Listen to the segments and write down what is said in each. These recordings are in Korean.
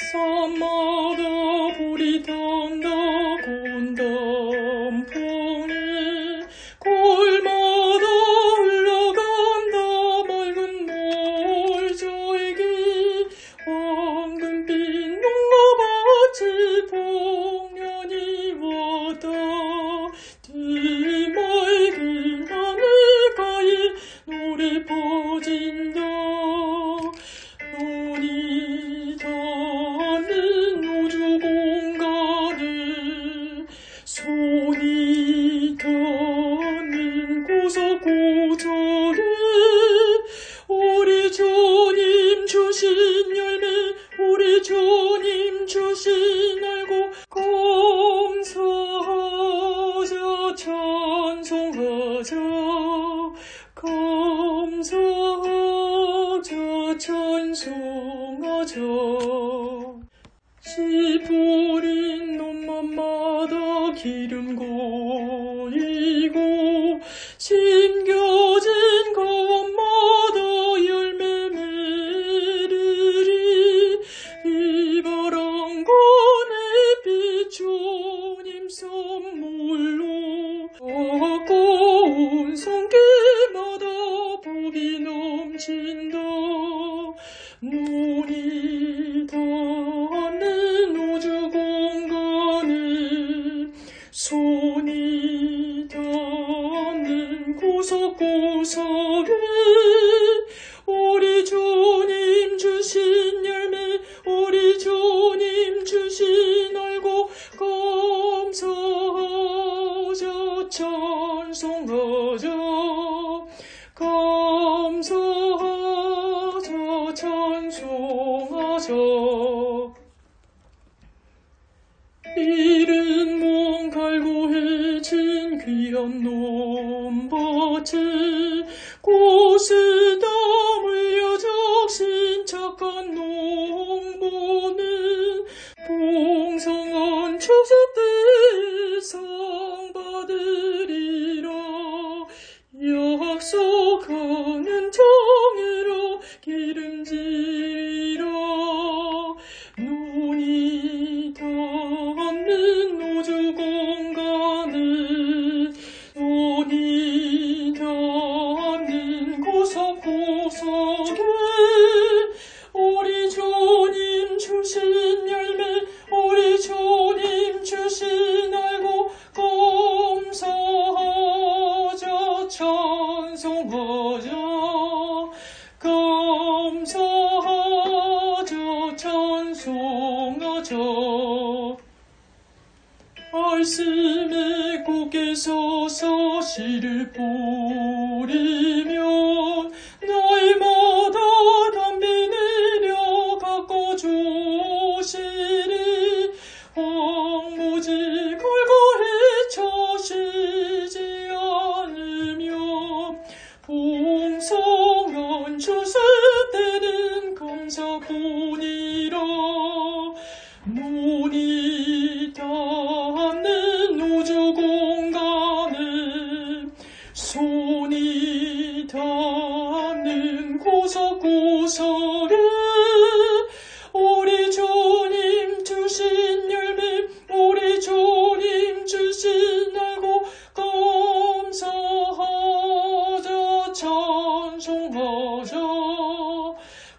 Someone 주 복이 넘친다 눈이 닿는 우주 공간에 손이 닿는 구석구석에 우리 주 하자 이른 몸 갈고 해진 귀한 놈밭에 말씀에 서서 씨를 뿌리며 날마다 담비 내려 가꿔 주시리 황무지 걸고 헤쳐시지 않으며 풍성한 추수 때는 감사뿐 손이 닿는 구석구석에 우리 주님 주신 열매 우리 주님 주신 알고 감사하자 찬송하자.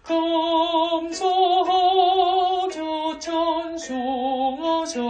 감사하자 찬송하자